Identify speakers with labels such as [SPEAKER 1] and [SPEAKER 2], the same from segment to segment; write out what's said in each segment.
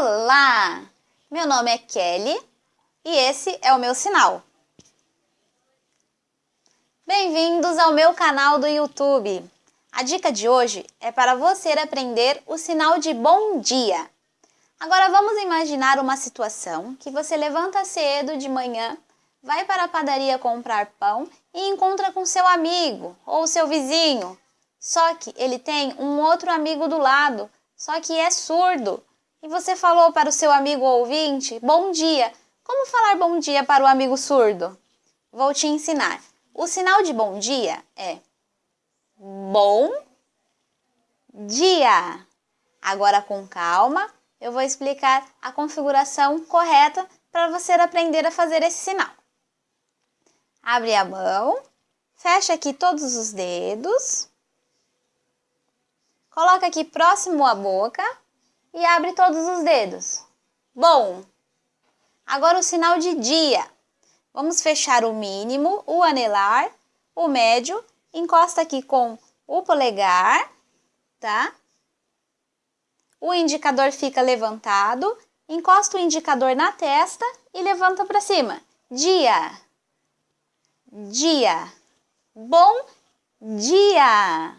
[SPEAKER 1] Olá! Meu nome é Kelly e esse é o meu sinal. Bem-vindos ao meu canal do YouTube. A dica de hoje é para você aprender o sinal de bom dia. Agora vamos imaginar uma situação que você levanta cedo de manhã, vai para a padaria comprar pão e encontra com seu amigo ou seu vizinho. Só que ele tem um outro amigo do lado, só que é surdo e você falou para o seu amigo ouvinte, bom dia. Como falar bom dia para o amigo surdo? Vou te ensinar. O sinal de bom dia é bom dia. Agora com calma, eu vou explicar a configuração correta para você aprender a fazer esse sinal. Abre a mão, fecha aqui todos os dedos, coloca aqui próximo à boca e abre todos os dedos. Bom, agora o sinal de dia. Vamos fechar o mínimo, o anelar, o médio, encosta aqui com o polegar, tá? O indicador fica levantado, encosta o indicador na testa e levanta para cima. Dia, dia, bom dia.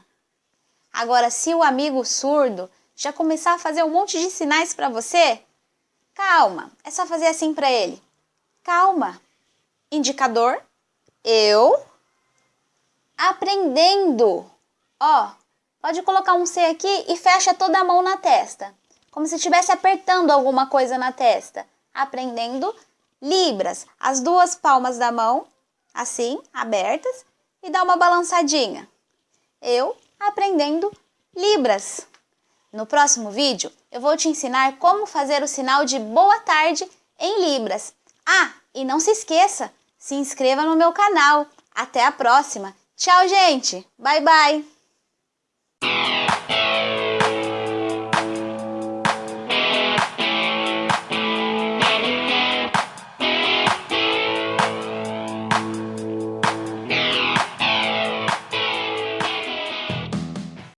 [SPEAKER 1] Agora, se o amigo surdo já começar a fazer um monte de sinais para você? Calma, é só fazer assim para ele. Calma. Indicador, eu aprendendo. Ó, pode colocar um C aqui e fecha toda a mão na testa, como se estivesse apertando alguma coisa na testa. Aprendendo libras, as duas palmas da mão, assim, abertas, e dá uma balançadinha. Eu aprendendo libras. No próximo vídeo, eu vou te ensinar como fazer o sinal de boa tarde em Libras. Ah, e não se esqueça, se inscreva no meu canal. Até a próxima. Tchau, gente. Bye, bye.